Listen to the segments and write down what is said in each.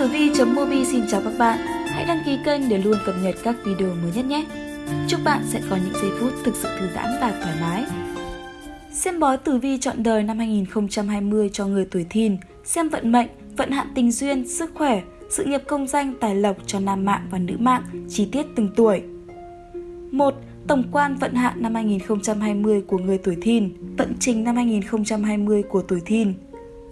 Tử Vi.mobi xin chào các bạn. Hãy đăng ký kênh để luôn cập nhật các video mới nhất nhé. Chúc bạn sẽ có những giây phút thực sự thư giãn và thoải mái. Xem bói Tử Vi chọn đời năm 2020 cho người tuổi Thìn, xem vận mệnh, vận hạn tình duyên, sức khỏe, sự nghiệp công danh, tài lộc cho nam mạng và nữ mạng, chi tiết từng tuổi. 1. Tổng quan vận hạn năm 2020 của người tuổi Thìn, vận trình năm 2020 của tuổi Thìn.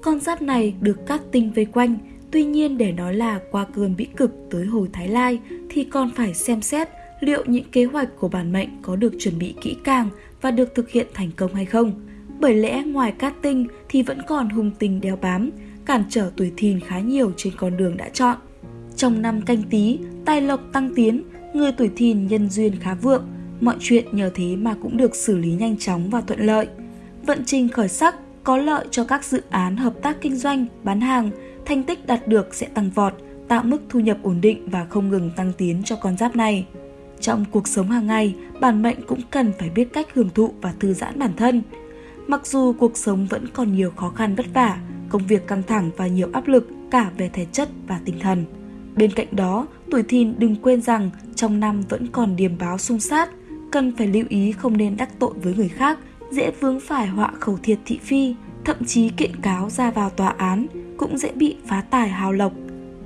Con giáp này được các tinh vây quanh, tuy nhiên để nói là qua cơn bĩ cực tới hồi Thái Lai thì còn phải xem xét liệu những kế hoạch của bản mệnh có được chuẩn bị kỹ càng và được thực hiện thành công hay không. Bởi lẽ ngoài cát tinh thì vẫn còn hung tinh đeo bám, cản trở tuổi thìn khá nhiều trên con đường đã chọn. Trong năm canh tí, tài lộc tăng tiến, người tuổi thìn nhân duyên khá vượng, mọi chuyện nhờ thế mà cũng được xử lý nhanh chóng và thuận lợi. Vận trình khởi sắc có lợi cho các dự án hợp tác kinh doanh, bán hàng, thành tích đạt được sẽ tăng vọt, tạo mức thu nhập ổn định và không ngừng tăng tiến cho con giáp này. Trong cuộc sống hàng ngày, bản mệnh cũng cần phải biết cách hưởng thụ và thư giãn bản thân. Mặc dù cuộc sống vẫn còn nhiều khó khăn vất vả, công việc căng thẳng và nhiều áp lực cả về thể chất và tinh thần. Bên cạnh đó, tuổi thìn đừng quên rằng trong năm vẫn còn điềm báo xung sát, cần phải lưu ý không nên đắc tội với người khác, dễ vướng phải họa khẩu thiệt thị phi, thậm chí kiện cáo ra vào tòa án cũng dễ bị phá tài hào lộc.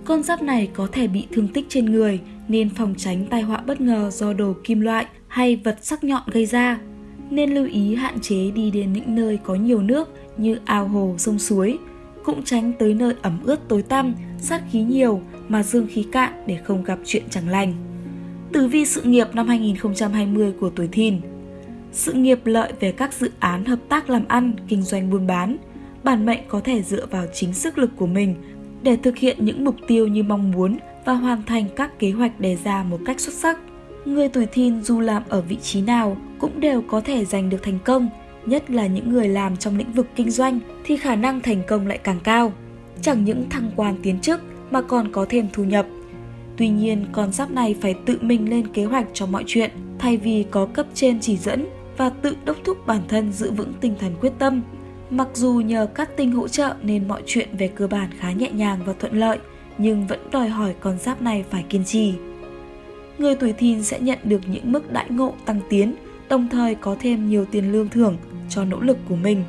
Con giáp này có thể bị thương tích trên người nên phòng tránh tai họa bất ngờ do đồ kim loại hay vật sắc nhọn gây ra. Nên lưu ý hạn chế đi đến những nơi có nhiều nước như ao hồ, sông suối, cũng tránh tới nơi ẩm ướt tối tăm, sát khí nhiều mà dương khí cạn để không gặp chuyện chẳng lành. Tử vi sự nghiệp năm 2020 của tuổi thìn Sự nghiệp lợi về các dự án hợp tác làm ăn, kinh doanh buôn bán. Bản mệnh có thể dựa vào chính sức lực của mình để thực hiện những mục tiêu như mong muốn và hoàn thành các kế hoạch đề ra một cách xuất sắc. Người tuổi thìn dù làm ở vị trí nào cũng đều có thể giành được thành công, nhất là những người làm trong lĩnh vực kinh doanh thì khả năng thành công lại càng cao. Chẳng những thăng quan tiến chức mà còn có thêm thu nhập. Tuy nhiên, con giáp này phải tự mình lên kế hoạch cho mọi chuyện, thay vì có cấp trên chỉ dẫn và tự đốc thúc bản thân giữ vững tinh thần quyết tâm. Mặc dù nhờ các tinh hỗ trợ nên mọi chuyện về cơ bản khá nhẹ nhàng và thuận lợi, nhưng vẫn đòi hỏi con giáp này phải kiên trì. Người tuổi thìn sẽ nhận được những mức đãi ngộ tăng tiến, đồng thời có thêm nhiều tiền lương thưởng cho nỗ lực của mình.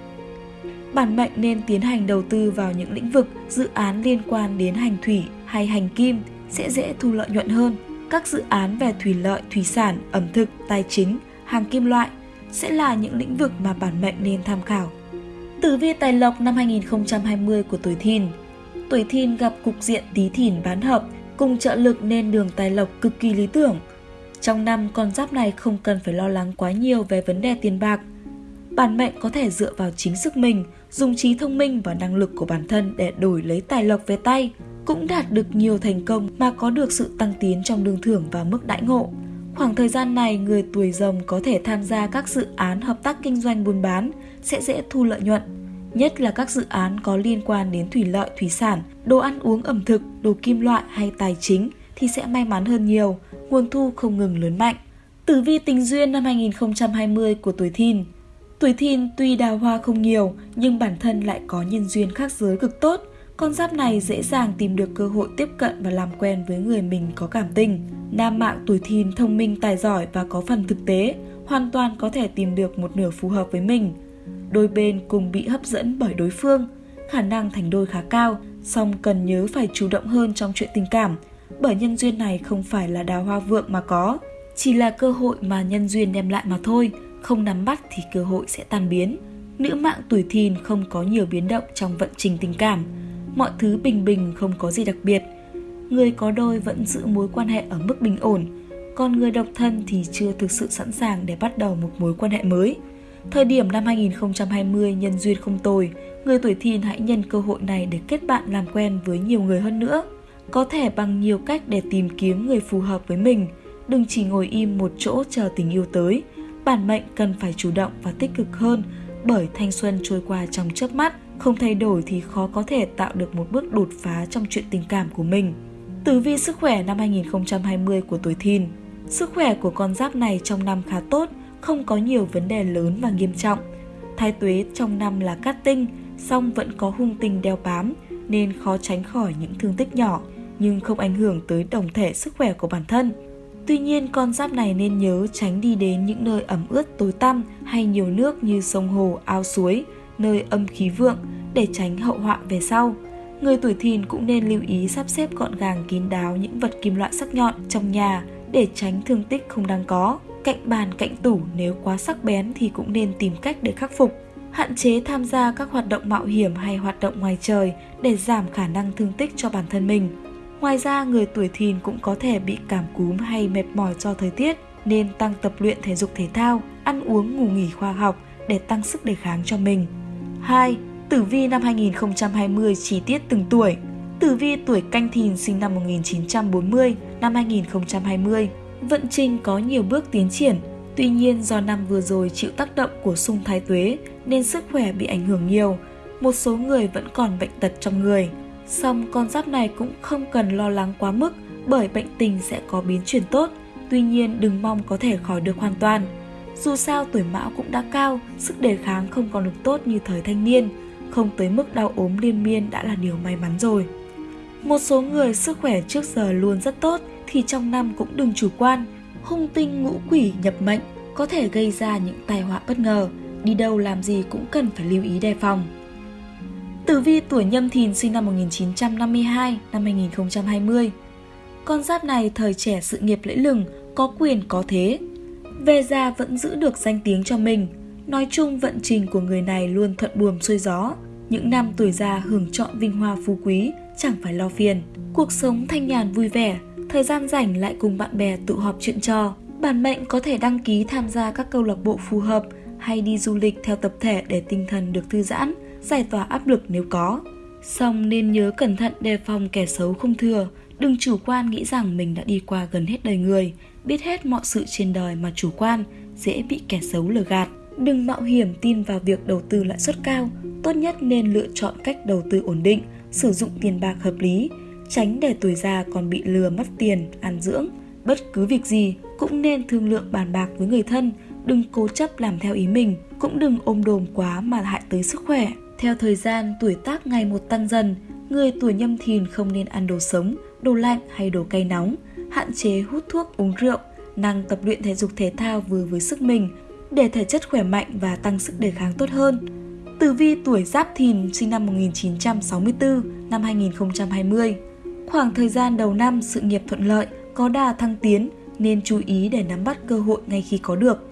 Bản mệnh nên tiến hành đầu tư vào những lĩnh vực, dự án liên quan đến hành thủy hay hành kim sẽ dễ thu lợi nhuận hơn. Các dự án về thủy lợi, thủy sản, ẩm thực, tài chính, hàng kim loại sẽ là những lĩnh vực mà bản mệnh nên tham khảo. Tử vi tài lộc năm 2020 của tuổi thìn Tuổi thìn gặp cục diện tí thìn bán hợp cùng trợ lực nên đường tài lộc cực kỳ lý tưởng. Trong năm, con giáp này không cần phải lo lắng quá nhiều về vấn đề tiền bạc. Bản mệnh có thể dựa vào chính sức mình, dùng trí thông minh và năng lực của bản thân để đổi lấy tài lộc về tay, cũng đạt được nhiều thành công mà có được sự tăng tiến trong lương thưởng và mức đãi ngộ. Khoảng thời gian này, người tuổi rồng có thể tham gia các dự án hợp tác kinh doanh buôn bán, sẽ dễ thu lợi nhuận. Nhất là các dự án có liên quan đến thủy lợi, thủy sản, đồ ăn uống ẩm thực, đồ kim loại hay tài chính thì sẽ may mắn hơn nhiều, nguồn thu không ngừng lớn mạnh. Tử vi tình duyên năm 2020 của tuổi thìn Tuổi thìn tuy đào hoa không nhiều nhưng bản thân lại có nhân duyên khác giới cực tốt. Con giáp này dễ dàng tìm được cơ hội tiếp cận và làm quen với người mình có cảm tình. Nam mạng tuổi thìn thông minh tài giỏi và có phần thực tế, hoàn toàn có thể tìm được một nửa phù hợp với mình. Đôi bên cùng bị hấp dẫn bởi đối phương, khả năng thành đôi khá cao, song cần nhớ phải chủ động hơn trong chuyện tình cảm, bởi nhân duyên này không phải là đào hoa vượng mà có, chỉ là cơ hội mà nhân duyên đem lại mà thôi, không nắm bắt thì cơ hội sẽ tan biến. Nữ mạng tuổi thìn không có nhiều biến động trong vận trình tình cảm, mọi thứ bình bình không có gì đặc biệt. Người có đôi vẫn giữ mối quan hệ ở mức bình ổn, còn người độc thân thì chưa thực sự sẵn sàng để bắt đầu một mối quan hệ mới. Thời điểm năm 2020 nhân duyên không tồi, người tuổi thìn hãy nhân cơ hội này để kết bạn làm quen với nhiều người hơn nữa. Có thể bằng nhiều cách để tìm kiếm người phù hợp với mình, đừng chỉ ngồi im một chỗ chờ tình yêu tới. Bản mệnh cần phải chủ động và tích cực hơn bởi thanh xuân trôi qua trong chớp mắt, không thay đổi thì khó có thể tạo được một bước đột phá trong chuyện tình cảm của mình. Tử vi sức khỏe năm 2020 của tuổi thìn Sức khỏe của con giáp này trong năm khá tốt, không có nhiều vấn đề lớn và nghiêm trọng. Thái tuế trong năm là cát tinh, song vẫn có hung tinh đeo bám nên khó tránh khỏi những thương tích nhỏ. nhưng không ảnh hưởng tới tổng thể sức khỏe của bản thân. Tuy nhiên, con giáp này nên nhớ tránh đi đến những nơi ẩm ướt tối tăm hay nhiều nước như sông hồ, ao suối, nơi âm khí vượng để tránh hậu họa về sau. Người tuổi thìn cũng nên lưu ý sắp xếp gọn gàng kín đáo những vật kim loại sắc nhọn trong nhà để tránh thương tích không đáng có. Cạnh bàn, cạnh tủ nếu quá sắc bén thì cũng nên tìm cách để khắc phục. Hạn chế tham gia các hoạt động mạo hiểm hay hoạt động ngoài trời để giảm khả năng thương tích cho bản thân mình. Ngoài ra, người tuổi thìn cũng có thể bị cảm cúm hay mệt mỏi do thời tiết, nên tăng tập luyện thể dục thể thao, ăn uống ngủ nghỉ khoa học để tăng sức đề kháng cho mình. 2. Tử vi năm 2020 chi tiết từng tuổi Tử vi tuổi canh thìn sinh năm 1940, năm 2020. Vận trình có nhiều bước tiến triển, tuy nhiên do năm vừa rồi chịu tác động của xung thái tuế nên sức khỏe bị ảnh hưởng nhiều. Một số người vẫn còn bệnh tật trong người. Song con giáp này cũng không cần lo lắng quá mức bởi bệnh tình sẽ có biến chuyển tốt, tuy nhiên đừng mong có thể khỏi được hoàn toàn. Dù sao tuổi mão cũng đã cao, sức đề kháng không còn được tốt như thời thanh niên, không tới mức đau ốm liên miên đã là điều may mắn rồi. Một số người sức khỏe trước giờ luôn rất tốt thì trong năm cũng đừng chủ quan. Hung tinh ngũ quỷ nhập mệnh có thể gây ra những tai họa bất ngờ, đi đâu làm gì cũng cần phải lưu ý đề phòng. Tử vi tuổi nhâm thìn sinh năm 1952, năm 2020. Con giáp này thời trẻ sự nghiệp lẫy lừng, có quyền có thế. Về già vẫn giữ được danh tiếng cho mình. Nói chung vận trình của người này luôn thuận buồm xuôi gió. Những năm tuổi già hưởng trọn vinh hoa phú quý, chẳng phải lo phiền. Cuộc sống thanh nhàn vui vẻ, thời gian rảnh lại cùng bạn bè tụ họp chuyện trò. Bản mệnh có thể đăng ký tham gia các câu lạc bộ phù hợp hay đi du lịch theo tập thể để tinh thần được thư giãn, giải tỏa áp lực nếu có. Song nên nhớ cẩn thận đề phòng kẻ xấu không thừa, đừng chủ quan nghĩ rằng mình đã đi qua gần hết đời người, biết hết mọi sự trên đời mà chủ quan, dễ bị kẻ xấu lừa gạt. Đừng mạo hiểm tin vào việc đầu tư lãi suất cao, tốt nhất nên lựa chọn cách đầu tư ổn định, sử dụng tiền bạc hợp lý, tránh để tuổi già còn bị lừa mất tiền, ăn dưỡng. Bất cứ việc gì cũng nên thương lượng bàn bạc với người thân, đừng cố chấp làm theo ý mình, cũng đừng ôm đồm quá mà hại tới sức khỏe. Theo thời gian, tuổi tác ngày một tăng dần, người tuổi nhâm thìn không nên ăn đồ sống, đồ lạnh hay đồ cay nóng, hạn chế hút thuốc uống rượu, năng tập luyện thể dục thể thao vừa với sức mình để thể chất khỏe mạnh và tăng sức đề kháng tốt hơn. Tử vi tuổi Giáp Thìn sinh năm 1964, năm 2020. Khoảng thời gian đầu năm sự nghiệp thuận lợi, có đà thăng tiến nên chú ý để nắm bắt cơ hội ngay khi có được.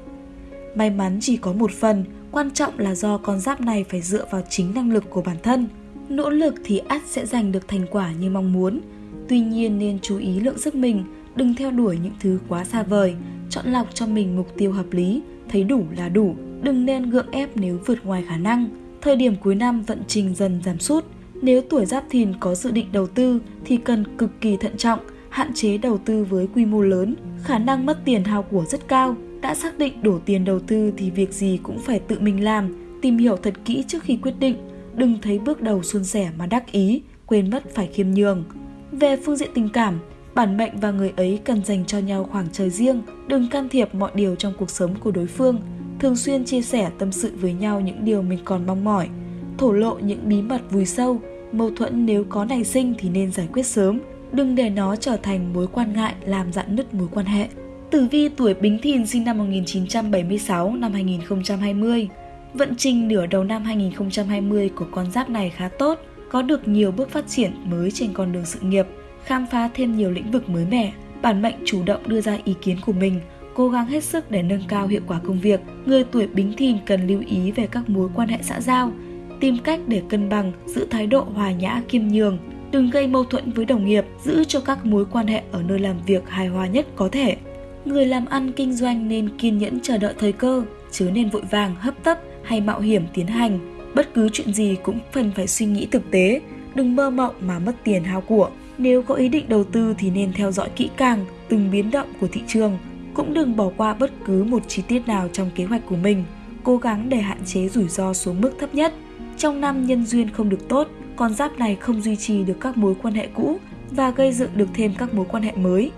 May mắn chỉ có một phần, quan trọng là do con giáp này phải dựa vào chính năng lực của bản thân. Nỗ lực thì ắt sẽ giành được thành quả như mong muốn. Tuy nhiên nên chú ý lượng sức mình, đừng theo đuổi những thứ quá xa vời, chọn lọc cho mình mục tiêu hợp lý, thấy đủ là đủ, đừng nên gượng ép nếu vượt ngoài khả năng. Thời điểm cuối năm vận trình dần giảm sút, nếu tuổi giáp thìn có dự định đầu tư thì cần cực kỳ thận trọng, hạn chế đầu tư với quy mô lớn, khả năng mất tiền hao của rất cao. Đã xác định đổ tiền đầu tư thì việc gì cũng phải tự mình làm, tìm hiểu thật kỹ trước khi quyết định, đừng thấy bước đầu suôn sẻ mà đắc ý, quên mất phải khiêm nhường. Về phương diện tình cảm, bản mệnh và người ấy cần dành cho nhau khoảng trời riêng, đừng can thiệp mọi điều trong cuộc sống của đối phương, thường xuyên chia sẻ tâm sự với nhau những điều mình còn mong mỏi, thổ lộ những bí mật vùi sâu, mâu thuẫn nếu có nảy sinh thì nên giải quyết sớm, đừng để nó trở thành mối quan ngại làm dạn nứt mối quan hệ. Tử vi tuổi Bính Thìn sinh năm 1976 năm 2020. Vận trình nửa đầu năm 2020 của con giáp này khá tốt, có được nhiều bước phát triển mới trên con đường sự nghiệp, khám phá thêm nhiều lĩnh vực mới mẻ. Bản mệnh chủ động đưa ra ý kiến của mình, cố gắng hết sức để nâng cao hiệu quả công việc. Người tuổi Bính Thìn cần lưu ý về các mối quan hệ xã giao, tìm cách để cân bằng, giữ thái độ hòa nhã kiêm nhường, đừng gây mâu thuẫn với đồng nghiệp, giữ cho các mối quan hệ ở nơi làm việc hài hòa nhất có thể. Người làm ăn kinh doanh nên kiên nhẫn chờ đợi thời cơ, chứ nên vội vàng hấp tấp hay mạo hiểm tiến hành. Bất cứ chuyện gì cũng cần phải suy nghĩ thực tế, đừng mơ mộng mà mất tiền hao của. Nếu có ý định đầu tư thì nên theo dõi kỹ càng từng biến động của thị trường, cũng đừng bỏ qua bất cứ một chi tiết nào trong kế hoạch của mình, cố gắng để hạn chế rủi ro xuống mức thấp nhất. Trong năm nhân duyên không được tốt, con giáp này không duy trì được các mối quan hệ cũ và gây dựng được thêm các mối quan hệ mới,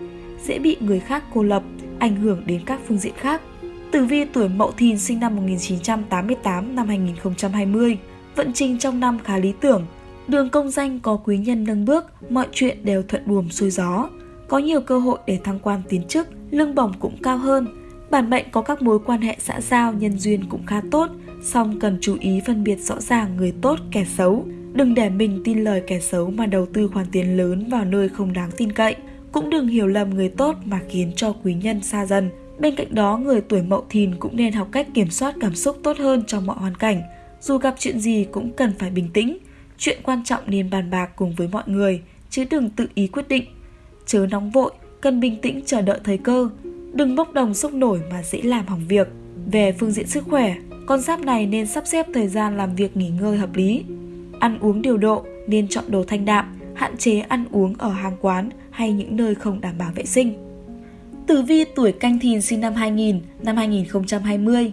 dễ bị người khác cô lập, ảnh hưởng đến các phương diện khác. Tử vi tuổi Mậu Thìn sinh năm 1988 năm 2020, vận trình trong năm khá lý tưởng, Đường công danh có quý nhân nâng bước, mọi chuyện đều thuận buồm xuôi gió. Có nhiều cơ hội để thăng quan tiến chức, lương bổng cũng cao hơn. Bản mệnh có các mối quan hệ xã giao, nhân duyên cũng khá tốt, song cần chú ý phân biệt rõ ràng người tốt, kẻ xấu. Đừng để mình tin lời kẻ xấu mà đầu tư khoản tiền lớn vào nơi không đáng tin cậy. Cũng đừng hiểu lầm người tốt mà khiến cho quý nhân xa dần. Bên cạnh đó, người tuổi mậu thìn cũng nên học cách kiểm soát cảm xúc tốt hơn trong mọi hoàn cảnh. Dù gặp chuyện gì cũng cần phải bình tĩnh. Chuyện quan trọng nên bàn bạc cùng với mọi người, chứ đừng tự ý quyết định. Chớ nóng vội, cần bình tĩnh chờ đợi thời cơ. Đừng bốc đồng sốc nổi mà dễ làm hỏng việc. Về phương diện sức khỏe, con giáp này nên sắp xếp thời gian làm việc nghỉ ngơi hợp lý. Ăn uống điều độ, nên chọn đồ thanh đạm, hạn chế ăn uống ở hàng quán hay những nơi không đảm bảo vệ sinh. Tử vi tuổi canh thìn sinh năm 2000, năm 2020.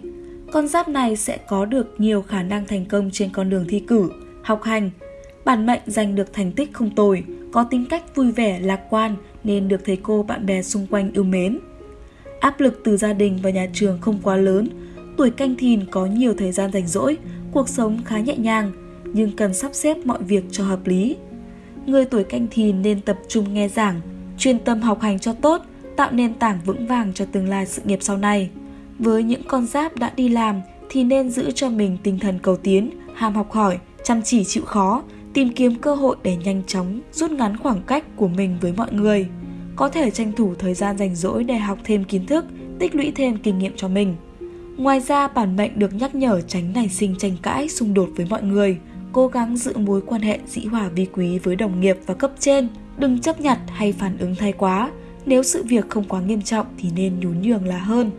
Con giáp này sẽ có được nhiều khả năng thành công trên con đường thi cử, học hành. Bản mệnh giành được thành tích không tồi, có tính cách vui vẻ, lạc quan nên được thầy cô bạn bè xung quanh yêu mến. Áp lực từ gia đình và nhà trường không quá lớn, tuổi canh thìn có nhiều thời gian rảnh rỗi, cuộc sống khá nhẹ nhàng, nhưng cần sắp xếp mọi việc cho hợp lý. Người tuổi canh thìn nên tập trung nghe giảng, chuyên tâm học hành cho tốt, tạo nền tảng vững vàng cho tương lai sự nghiệp sau này. Với những con giáp đã đi làm thì nên giữ cho mình tinh thần cầu tiến, ham học hỏi, chăm chỉ chịu khó, tìm kiếm cơ hội để nhanh chóng rút ngắn khoảng cách của mình với mọi người. Có thể tranh thủ thời gian rảnh rỗi để học thêm kiến thức, tích lũy thêm kinh nghiệm cho mình. Ngoài ra, bản mệnh được nhắc nhở tránh nảy sinh tranh cãi, xung đột với mọi người, cố gắng giữ mối quan hệ dĩ hòa vi quý với đồng nghiệp và cấp trên, đừng chấp nhặt hay phản ứng thay quá. Nếu sự việc không quá nghiêm trọng thì nên nhún nhường là hơn.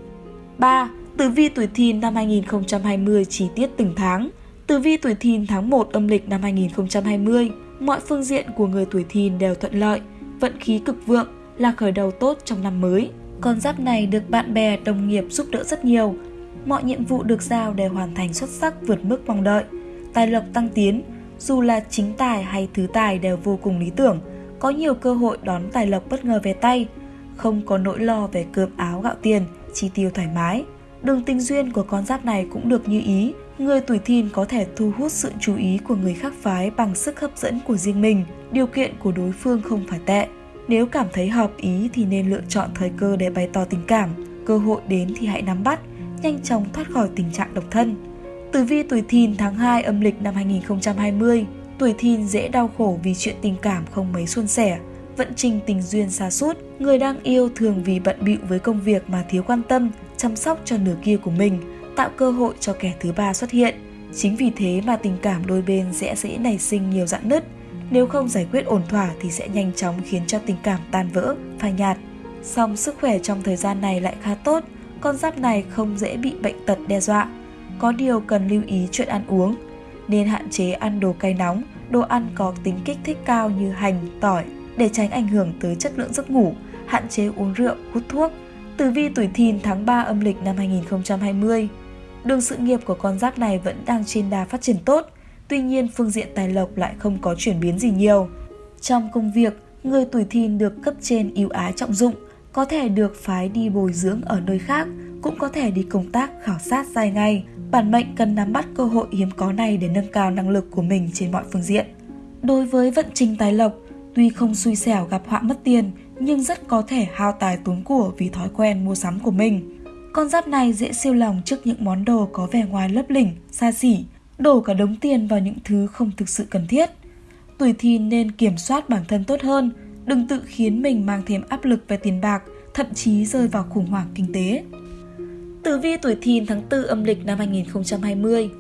3. Tử vi tuổi thìn năm 2020 chi tiết từng tháng Tử vi tuổi thìn tháng 1 âm lịch năm 2020 Mọi phương diện của người tuổi thìn đều thuận lợi, vận khí cực vượng là khởi đầu tốt trong năm mới. Con giáp này được bạn bè, đồng nghiệp giúp đỡ rất nhiều. Mọi nhiệm vụ được giao đều hoàn thành xuất sắc vượt mức mong đợi. Tài lộc tăng tiến, dù là chính tài hay thứ tài đều vô cùng lý tưởng, có nhiều cơ hội đón tài lộc bất ngờ về tay, không có nỗi lo về cơm áo gạo tiền, chi tiêu thoải mái. Đường tình duyên của con giáp này cũng được như ý, người tuổi thìn có thể thu hút sự chú ý của người khác phái bằng sức hấp dẫn của riêng mình, điều kiện của đối phương không phải tệ. Nếu cảm thấy hợp ý thì nên lựa chọn thời cơ để bày tỏ tình cảm, cơ hội đến thì hãy nắm bắt, nhanh chóng thoát khỏi tình trạng độc thân. Tử vi tuổi thìn tháng 2 âm lịch năm 2020, tuổi thìn dễ đau khổ vì chuyện tình cảm không mấy suôn sẻ, vận trình tình duyên xa sút người đang yêu thường vì bận bịu với công việc mà thiếu quan tâm, chăm sóc cho nửa kia của mình, tạo cơ hội cho kẻ thứ ba xuất hiện. Chính vì thế mà tình cảm đôi bên sẽ dễ nảy sinh nhiều dạn nứt. Nếu không giải quyết ổn thỏa thì sẽ nhanh chóng khiến cho tình cảm tan vỡ, phai nhạt. Song sức khỏe trong thời gian này lại khá tốt, con giáp này không dễ bị bệnh tật đe dọa. Có điều cần lưu ý chuyện ăn uống, nên hạn chế ăn đồ cay nóng, đồ ăn có tính kích thích cao như hành, tỏi để tránh ảnh hưởng tới chất lượng giấc ngủ, hạn chế uống rượu, hút thuốc. Tử vi tuổi thìn tháng 3 âm lịch năm 2020 Đường sự nghiệp của con giáp này vẫn đang trên đà phát triển tốt, tuy nhiên phương diện tài lộc lại không có chuyển biến gì nhiều. Trong công việc, người tuổi thìn được cấp trên ưu ái trọng dụng, có thể được phái đi bồi dưỡng ở nơi khác, cũng có thể đi công tác khảo sát dài ngày. Bản mệnh cần nắm bắt cơ hội hiếm có này để nâng cao năng lực của mình trên mọi phương diện. Đối với vận trình tài lộc, tuy không xui xẻo gặp họa mất tiền, nhưng rất có thể hao tài tốn của vì thói quen mua sắm của mình. Con giáp này dễ siêu lòng trước những món đồ có vẻ ngoài lấp lỉnh, xa xỉ, đổ cả đống tiền vào những thứ không thực sự cần thiết. Tuổi thìn nên kiểm soát bản thân tốt hơn, đừng tự khiến mình mang thêm áp lực về tiền bạc, thậm chí rơi vào khủng hoảng kinh tế. Tử vi tuổi thìn tháng 4 âm lịch năm 2020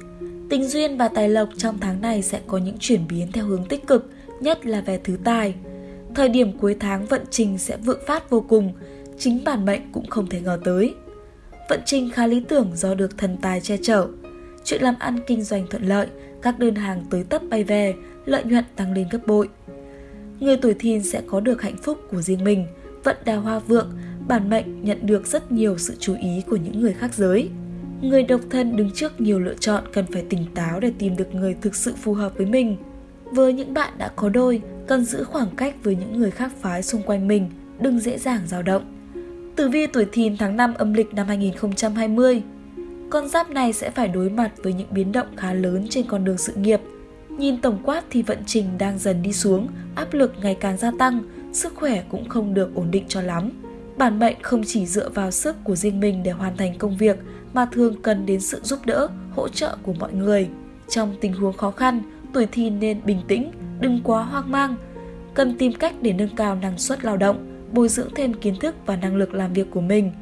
Tình duyên và tài lộc trong tháng này sẽ có những chuyển biến theo hướng tích cực, nhất là về thứ tài. Thời điểm cuối tháng vận trình sẽ vượng phát vô cùng, chính bản mệnh cũng không thể ngờ tới. Vận trình khá lý tưởng do được thần tài che chở. Chuyện làm ăn kinh doanh thuận lợi, các đơn hàng tới tấp bay về, lợi nhuận tăng lên gấp bội. Người tuổi thìn sẽ có được hạnh phúc của riêng mình, vận đào hoa vượng, bản mệnh nhận được rất nhiều sự chú ý của những người khác giới. Người độc thân đứng trước nhiều lựa chọn cần phải tỉnh táo để tìm được người thực sự phù hợp với mình. Với những bạn đã có đôi, cần giữ khoảng cách với những người khác phái xung quanh mình, đừng dễ dàng dao động. Tử vi tuổi thìn tháng 5 âm lịch năm 2020 Con giáp này sẽ phải đối mặt với những biến động khá lớn trên con đường sự nghiệp. Nhìn tổng quát thì vận trình đang dần đi xuống, áp lực ngày càng gia tăng, sức khỏe cũng không được ổn định cho lắm. Bản mệnh không chỉ dựa vào sức của riêng mình để hoàn thành công việc mà thường cần đến sự giúp đỡ, hỗ trợ của mọi người. Trong tình huống khó khăn, tuổi thìn nên bình tĩnh, đừng quá hoang mang. Cần tìm cách để nâng cao năng suất lao động, bồi dưỡng thêm kiến thức và năng lực làm việc của mình.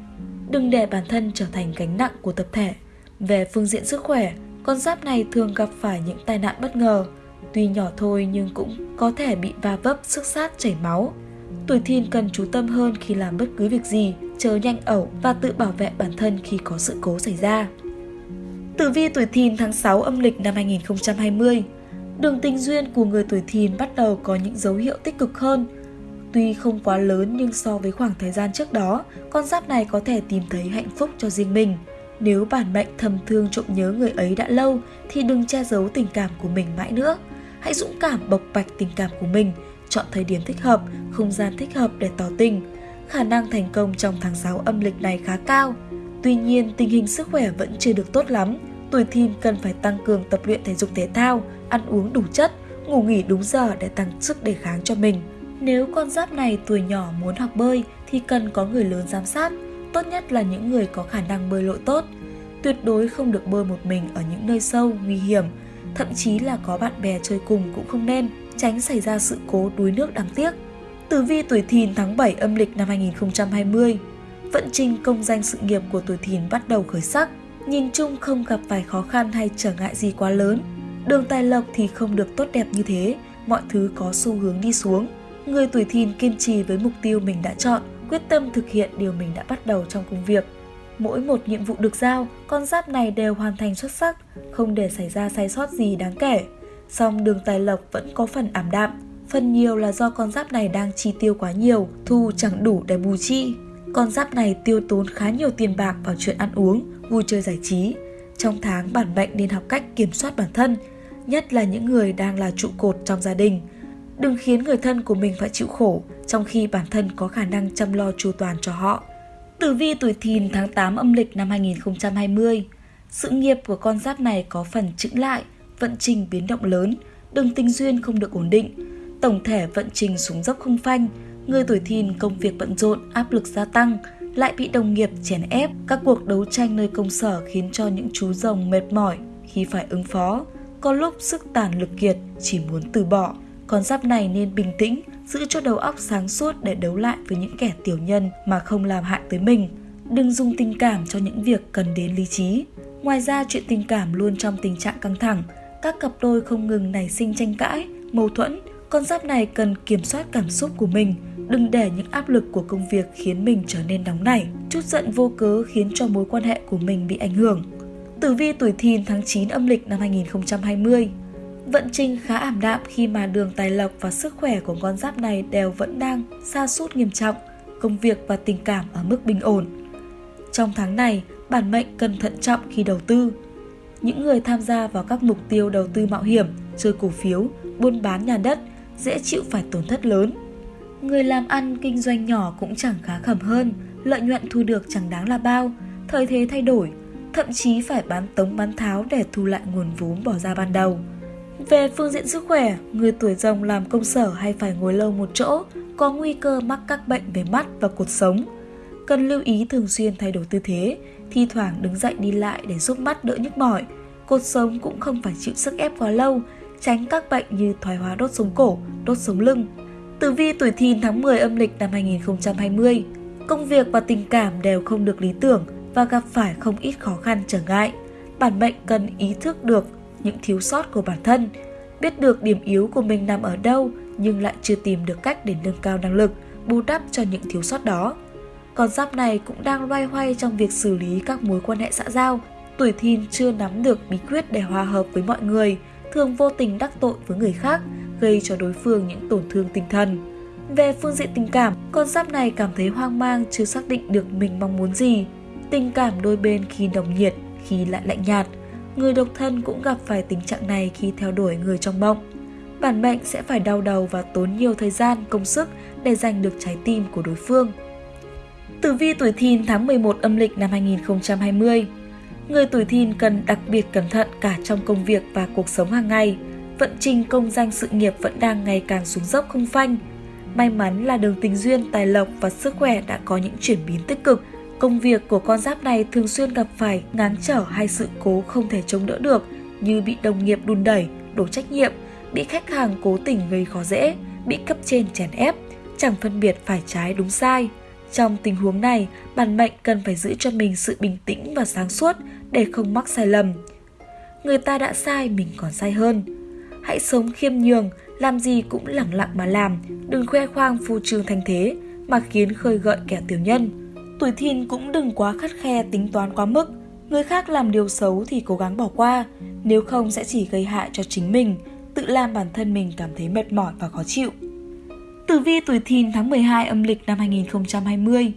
Đừng để bản thân trở thành gánh nặng của tập thể. Về phương diện sức khỏe, con giáp này thường gặp phải những tai nạn bất ngờ. Tuy nhỏ thôi nhưng cũng có thể bị va vấp, sức sát, chảy máu. Tuổi thìn cần chú tâm hơn khi làm bất cứ việc gì, chớ nhanh ẩu và tự bảo vệ bản thân khi có sự cố xảy ra. Tử vi tuổi thìn tháng 6 âm lịch năm 2020 Đường tình duyên của người tuổi thìn bắt đầu có những dấu hiệu tích cực hơn. Tuy không quá lớn nhưng so với khoảng thời gian trước đó, con giáp này có thể tìm thấy hạnh phúc cho riêng mình. Nếu bản mệnh thầm thương trộm nhớ người ấy đã lâu thì đừng che giấu tình cảm của mình mãi nữa. Hãy dũng cảm bộc bạch tình cảm của mình, chọn thời điểm thích hợp, không gian thích hợp để tỏ tình. Khả năng thành công trong tháng 6 âm lịch này khá cao. Tuy nhiên, tình hình sức khỏe vẫn chưa được tốt lắm. Tuổi thìn cần phải tăng cường tập luyện thể dục thể thao, ăn uống đủ chất, ngủ nghỉ đúng giờ để tăng sức đề kháng cho mình. Nếu con giáp này tuổi nhỏ muốn học bơi thì cần có người lớn giám sát, tốt nhất là những người có khả năng bơi lội tốt. Tuyệt đối không được bơi một mình ở những nơi sâu, nguy hiểm, thậm chí là có bạn bè chơi cùng cũng không nên, tránh xảy ra sự cố đuối nước đáng tiếc. Tử vi tuổi thìn tháng 7 âm lịch năm 2020 Vận trình công danh sự nghiệp của tuổi thìn bắt đầu khởi sắc, nhìn chung không gặp phải khó khăn hay trở ngại gì quá lớn. Đường tài lộc thì không được tốt đẹp như thế, mọi thứ có xu hướng đi xuống. Người tuổi thìn kiên trì với mục tiêu mình đã chọn, quyết tâm thực hiện điều mình đã bắt đầu trong công việc. Mỗi một nhiệm vụ được giao, con giáp này đều hoàn thành xuất sắc, không để xảy ra sai sót gì đáng kể. Song đường tài lộc vẫn có phần ảm đạm, phần nhiều là do con giáp này đang chi tiêu quá nhiều, thu chẳng đủ để bù chi. Con giáp này tiêu tốn khá nhiều tiền bạc vào chuyện ăn uống, vui chơi giải trí. Trong tháng bản mệnh nên học cách kiểm soát bản thân, nhất là những người đang là trụ cột trong gia đình. Đừng khiến người thân của mình phải chịu khổ, trong khi bản thân có khả năng chăm lo chu toàn cho họ. Tử vi tuổi thìn tháng 8 âm lịch năm 2020 Sự nghiệp của con giáp này có phần chững lại, vận trình biến động lớn, đường tình duyên không được ổn định. Tổng thể vận trình xuống dốc không phanh, người tuổi thìn công việc bận rộn, áp lực gia tăng, lại bị đồng nghiệp chèn ép, các cuộc đấu tranh nơi công sở khiến cho những chú rồng mệt mỏi khi phải ứng phó. Có lúc sức tàn lực kiệt, chỉ muốn từ bỏ. Con giáp này nên bình tĩnh, giữ cho đầu óc sáng suốt để đấu lại với những kẻ tiểu nhân mà không làm hại tới mình. Đừng dùng tình cảm cho những việc cần đến lý trí. Ngoài ra, chuyện tình cảm luôn trong tình trạng căng thẳng. Các cặp đôi không ngừng nảy sinh tranh cãi, mâu thuẫn. Con giáp này cần kiểm soát cảm xúc của mình, đừng để những áp lực của công việc khiến mình trở nên nóng nảy. Chút giận vô cớ khiến cho mối quan hệ của mình bị ảnh hưởng. Tử vi tuổi thìn tháng 9 âm lịch năm 2020 Vận trình khá ảm đạm khi mà đường tài lộc và sức khỏe của con giáp này đều vẫn đang xa sút nghiêm trọng, công việc và tình cảm ở mức bình ổn. Trong tháng này, bản mệnh cần thận trọng khi đầu tư. Những người tham gia vào các mục tiêu đầu tư mạo hiểm, chơi cổ phiếu, buôn bán nhà đất dễ chịu phải tổn thất lớn. Người làm ăn kinh doanh nhỏ cũng chẳng khá khẩm hơn, lợi nhuận thu được chẳng đáng là bao, thời thế thay đổi, thậm chí phải bán tống bán tháo để thu lại nguồn vốn bỏ ra ban đầu. Về phương diện sức khỏe, người tuổi rồng làm công sở hay phải ngồi lâu một chỗ có nguy cơ mắc các bệnh về mắt và cột sống. Cần lưu ý thường xuyên thay đổi tư thế, thi thoảng đứng dậy đi lại để giúp mắt đỡ nhức mỏi. Cột sống cũng không phải chịu sức ép quá lâu, tránh các bệnh như thoái hóa đốt sống cổ, đốt sống lưng. Tử vi tuổi thìn tháng 10 âm lịch năm 2020, công việc và tình cảm đều không được lý tưởng và gặp phải không ít khó khăn trở ngại. Bản mệnh cần ý thức được những thiếu sót của bản thân, biết được điểm yếu của mình nằm ở đâu nhưng lại chưa tìm được cách để nâng cao năng lực, bù đắp cho những thiếu sót đó. Con giáp này cũng đang loay hoay trong việc xử lý các mối quan hệ xã giao. Tuổi thìn chưa nắm được bí quyết để hòa hợp với mọi người, thường vô tình đắc tội với người khác, gây cho đối phương những tổn thương tinh thần. Về phương diện tình cảm, con giáp này cảm thấy hoang mang chưa xác định được mình mong muốn gì. Tình cảm đôi bên khi nồng nhiệt, khi lại lạnh nhạt – người độc thân cũng gặp phải tình trạng này khi theo đuổi người trong mộng. Bản mệnh sẽ phải đau đầu và tốn nhiều thời gian, công sức để giành được trái tim của đối phương. Tử vi tuổi thìn tháng 11 âm lịch năm 2020 Người tuổi thìn cần đặc biệt cẩn thận cả trong công việc và cuộc sống hàng ngày. vận trình công danh sự nghiệp vẫn đang ngày càng xuống dốc không phanh. May mắn là đường tình duyên, tài lộc và sức khỏe đã có những chuyển biến tích cực. Công việc của con giáp này thường xuyên gặp phải ngán trở hay sự cố không thể chống đỡ được như bị đồng nghiệp đùn đẩy, đổ trách nhiệm, bị khách hàng cố tình gây khó dễ, bị cấp trên chèn ép, chẳng phân biệt phải trái đúng sai. Trong tình huống này, bản mệnh cần phải giữ cho mình sự bình tĩnh và sáng suốt để không mắc sai lầm. Người ta đã sai, mình còn sai hơn. Hãy sống khiêm nhường, làm gì cũng lặng lặng mà làm, đừng khoe khoang phô trương thành thế mà khiến khơi gợi kẻ tiểu nhân. Tuổi thìn cũng đừng quá khắt khe tính toán quá mức, người khác làm điều xấu thì cố gắng bỏ qua, nếu không sẽ chỉ gây hại cho chính mình, tự làm bản thân mình cảm thấy mệt mỏi và khó chịu. Tử vi tuổi thìn tháng 12 âm lịch năm 2020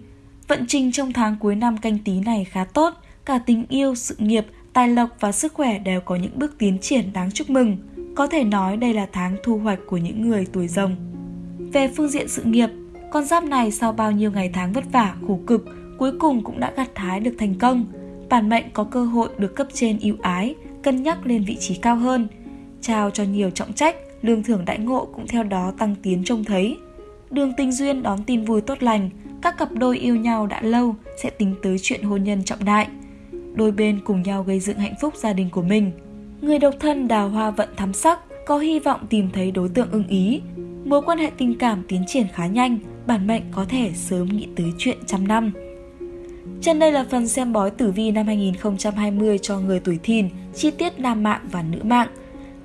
Vận trình trong tháng cuối năm canh tí này khá tốt, cả tình yêu, sự nghiệp, tài lộc và sức khỏe đều có những bước tiến triển đáng chúc mừng. Có thể nói đây là tháng thu hoạch của những người tuổi rồng. Về phương diện sự nghiệp, con giáp này sau bao nhiêu ngày tháng vất vả, khổ cực, cuối cùng cũng đã gặt hái được thành công. Bản mệnh có cơ hội được cấp trên ưu ái, cân nhắc lên vị trí cao hơn, trao cho nhiều trọng trách, lương thưởng đãi ngộ cũng theo đó tăng tiến trông thấy. Đường tình duyên đón tin vui tốt lành, các cặp đôi yêu nhau đã lâu sẽ tính tới chuyện hôn nhân trọng đại. Đôi bên cùng nhau gây dựng hạnh phúc gia đình của mình. Người độc thân đào hoa vận thắm sắc, có hy vọng tìm thấy đối tượng ưng ý. Mối quan hệ tình cảm tiến triển khá nhanh, bản mệnh có thể sớm nghĩ tới chuyện trăm năm. Trên đây là phần xem bói tử vi năm 2020 cho người tuổi thìn, chi tiết nam mạng và nữ mạng.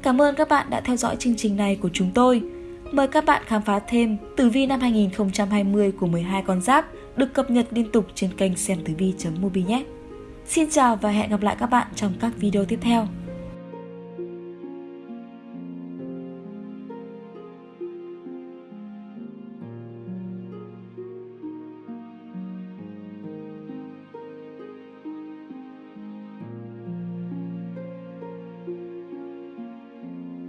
Cảm ơn các bạn đã theo dõi chương trình này của chúng tôi. Mời các bạn khám phá thêm tử vi năm 2020 của 12 con giáp được cập nhật liên tục trên kênh xem tử vi.mobi nhé. Xin chào và hẹn gặp lại các bạn trong các video tiếp theo.